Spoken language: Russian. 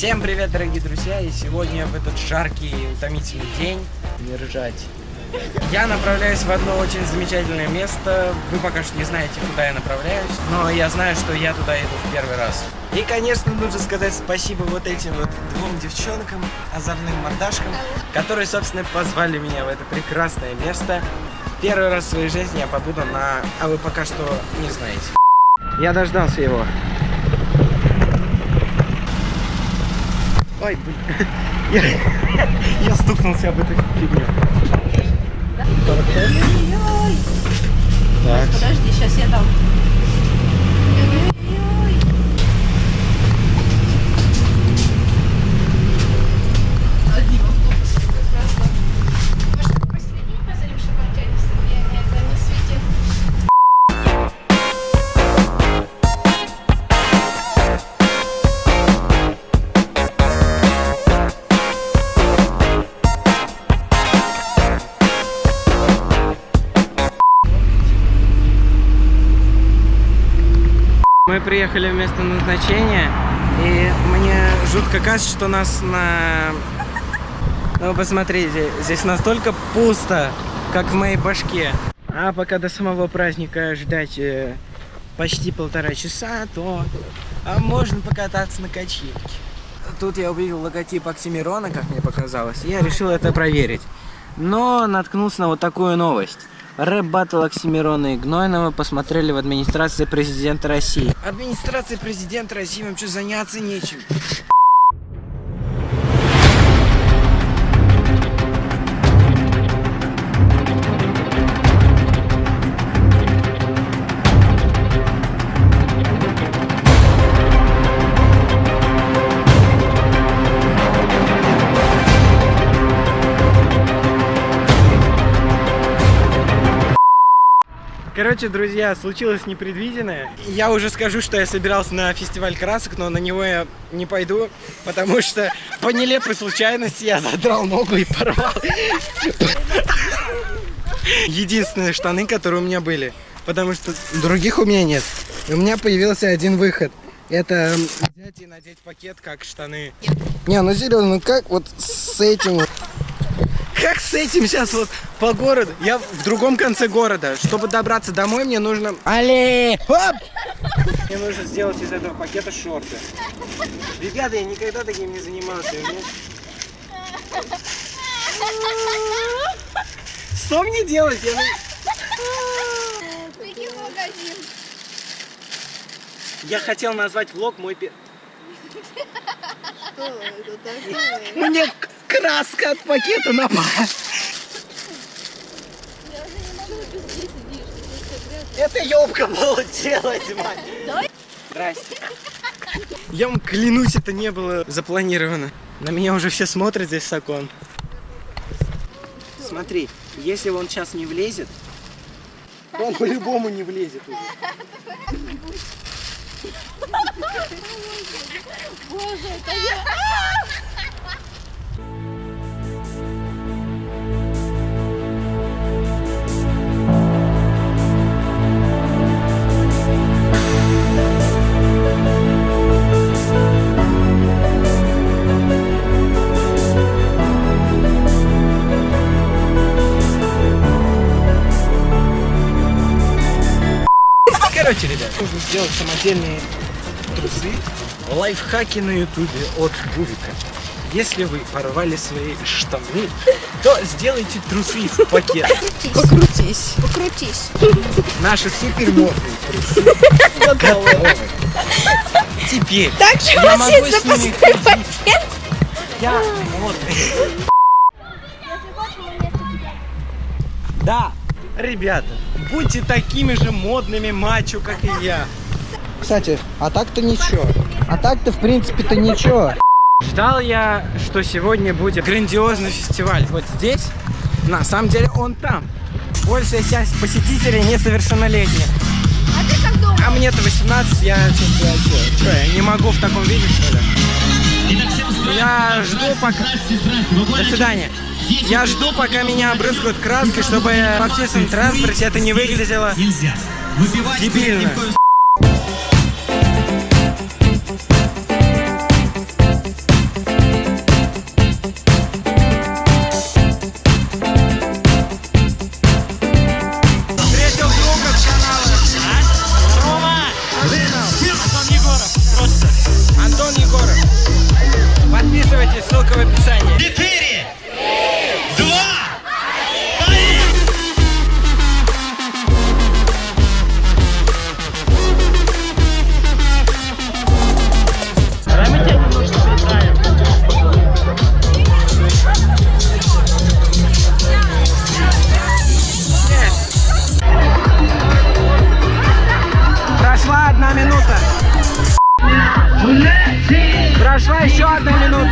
Всем привет, дорогие друзья! И сегодня в этот жаркий и утомительный день Не ржать. я направляюсь в одно очень замечательное место. Вы пока что не знаете, куда я направляюсь, но я знаю, что я туда иду в первый раз. И, конечно, нужно сказать спасибо вот этим вот двум девчонкам, озорным мордашкам, которые, собственно, позвали меня в это прекрасное место. Первый раз в своей жизни я побуду на... А вы пока что не знаете. Я дождался его. Ой, блин. Я, я стукнулся об эту фигню. Ой-ой-ой. Так. Подожди, сейчас я дам. Приехали в место назначения, и мне жутко кажется, что нас на... Ну, посмотрите, здесь настолько пусто, как в моей башке. А пока до самого праздника ждать э, почти полтора часа, то а можно покататься на качельке. Тут я увидел логотип Оксимирона, как мне показалось, и я решил это проверить. Но наткнулся на вот такую новость. Рэп-баттл Оксимирона и Гнойного посмотрели в администрации президента России. Администрация президента России, вам что, заняться нечем? Короче, друзья, случилось непредвиденное. Я уже скажу, что я собирался на фестиваль красок, но на него я не пойду, потому что по нелепой случайности я задрал ногу и порвал единственные штаны, которые у меня были. Потому что других у меня нет. У меня появился один выход. Это взять и надеть пакет, как штаны. Не, ну серьезно, ну как вот с этим вот как с этим сейчас вот по городу? Я в другом конце города. Чтобы добраться домой, мне нужно... Але! Оп! Мне нужно сделать из этого пакета шорты. Ребята, я никогда таким не занимался. мне- Что мне делать? Я... Беги в магазин. Я хотел назвать влог мой... Что это такое? Мне краска от пакета напала. Это ёбка получилась, мать. Здрасте. Я вам клянусь, это не было запланировано. На меня уже все смотрят здесь с окон. Смотри, если он сейчас не влезет, он по-любому не влезет уже. Боже, это я. Короче, ребят, нужно сделать самодельные трусы. Лайфхаки на ютубе от Бувика. Если вы порвали свои штаны, то сделайте трусы из пакета. Покрутись. Покрутись. Наши супер модные трусы готовы. Теперь Так же я могу с ними пакет. Я модный. Да, ребята, будьте такими же модными мачо, как и я. Кстати, а так-то ничего. А так-то, в принципе-то ничего. Ждал я, что сегодня будет грандиозный фестиваль. Вот здесь, на самом деле, он там. Большая часть посетителей несовершеннолетних. А ты как думаешь? А мне-то 18, я что-то что, я не могу в таком виде, что ли? Я жду пока... До свидания. Я жду, пока меня обрызгают краской, чтобы в общественном транспорте это не выглядело дебильно. Tá não